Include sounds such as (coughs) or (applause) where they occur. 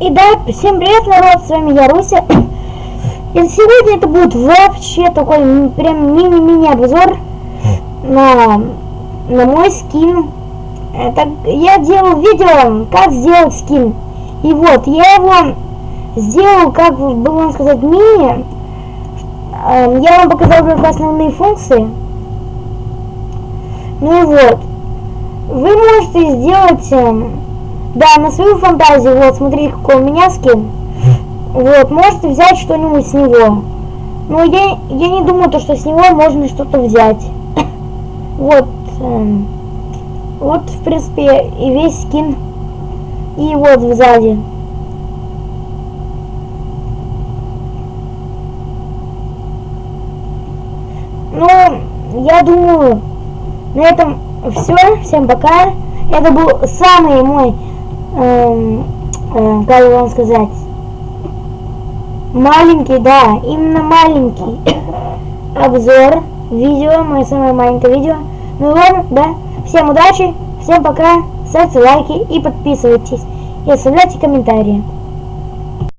И да, всем привет, народ, с вами я, Руся. И сегодня это будет вообще такой прям мини-мини обзор на, на мой скин. Это, я делал видео, как сделать скин. И вот, я его сделал, как бы вам сказать, мини. Эм, я вам показал только основные функции. Ну и вот. Вы можете сделать эм, да, на свою фантазию, вот, смотрите, какой у меня скин. Вот, можете взять что-нибудь с него. Но я, я не думаю, то, что с него можно что-то взять. (coughs) вот, эм, вот, в принципе, и весь скин. И вот сзади. Ну, я думаю, на этом все. Всем пока. Это был самый мой эм, э, как вам сказать, маленький, да, именно маленький (coughs) обзор видео, мое самое маленькое видео. Ну ладно, да, всем удачи, всем пока, ставьте лайки и подписывайтесь, и оставляйте комментарии.